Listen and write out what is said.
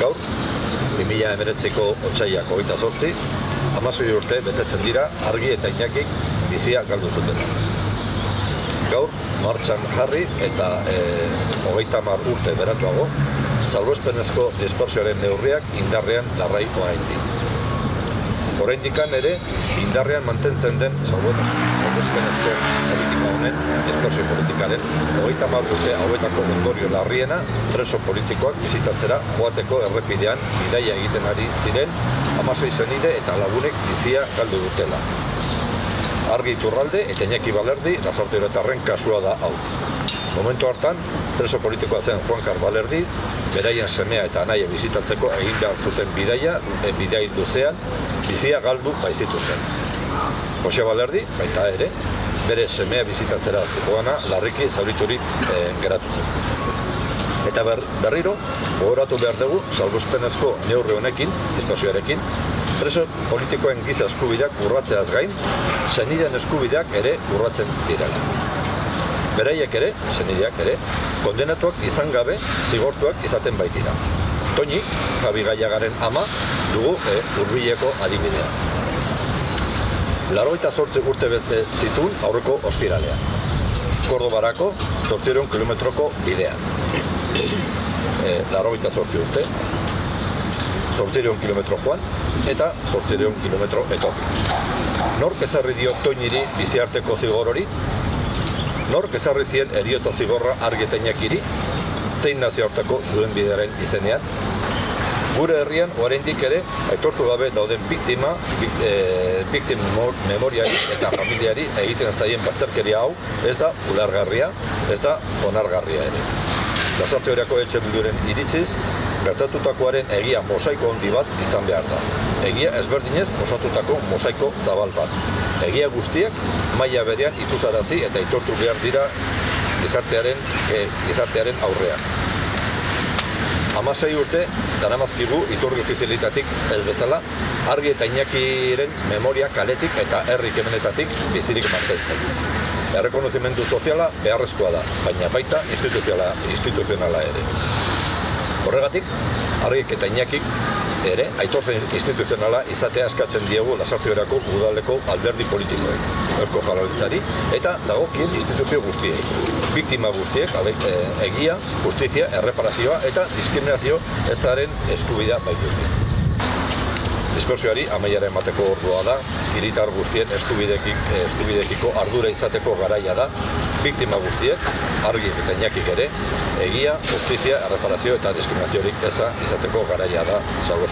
Gaur, 2000 emeretziko otxaiak hogeita sortzi, amasoi urte betetzen dira argi eta inakik bizia galdu zuten. Gaur, martxan jarri eta e, hogeita mar urte beratuago, salbuespenezko dispersioaren neurriak indarrean darrai oraindik. Oraindikan ere, indarrean mantentzen den salbuespenezko politika honen, dispersio politikaren, hogeita mar urte hauetako ondorio larriena, preso politikoak bizitatzera joateko errepidean bidaia egiten ari ziren, amasei zenide eta lagunek bizia galdu dutela. Argi Iturralde eta Iñaki Balerdi lasarte kasua da hau. Momentu hartan, preso politikoa zen Juan Car Balerdi, beraien semea eta anaia bizitatzeko egin behar zuten bidaia, e, bidai duzean, bizia galdu baizitu zen. Jose Balerdi, baita ere, bere semea bizitatzera zikoana, larriki zauriturik e, geratu zen. Eta ber, berriro, gogoratu behar dugu, salguzpenezko neurre honekin, espazioarekin, preso politikoen giza eskubideak urratzeaz gain, zeniden eskubideak ere urratzen direla. Beraiek ere, zenideak ere, kondenatuak izan gabe zigortuak izaten baitira. Toñi, Javi Gaiagaren ama, dugu e, urbileko adibidea. Laroita sortze urte bete zituen aurreko ostiralea. Kordobarako, sortziron kilometroko bidea. E, Laroita sortze urte, sortziron kilometro joan, eta sortziron kilometro etorri. Nork ezarri dio toiniri biziarteko zigor hori, Nork ezarri zien eriotza zigorra argetenakiri, zein nazio hartako zuen bidearen izenean. Gure herrian, oraindik ere, aitortu gabe dauden biktima, e, biktim memoriari eta familiari egiten zaien bazterkeria hau, ez da ulargarria, ez da onargarria ere. Lasarte horiako etxe bilduren iritziz, gertatutakoaren egia mosaiko handi bat izan behar da. Egia ezberdinez osatutako mosaiko zabal bat. Egia guztiek maila berean ikusarazi eta itortu behar dira gizartearen, e, gizartearen aurrean. Amasei urte, danamazkigu iturri ofizialitatik ez bezala, argi eta inakiren memoria kaletik eta herrik emenetatik bizirik mantentzen. Errekonozimendu soziala beharrezkoa da, baina baita instituzionala, instituzionala ere. Horregatik, argik eta inakik ere, aitortzen instituzionala izatea eskatzen diegu lasartiorako udaleko alderdi politikoek, eusko jarralitzari, eta dagokien instituzio guztiei. Biktima guztiek, e, egia, justizia, erreparazioa eta diskriminazio ezaren eskubida baitu. Dispersioari amaiaren bateko ordua da, hiritar guztien eskubidekiko ardura izateko garaia da, biktima guztiek, argi eta inakik ere, egia, justizia, erreparazio eta diskriminaziorik eza izateko garaia da salgo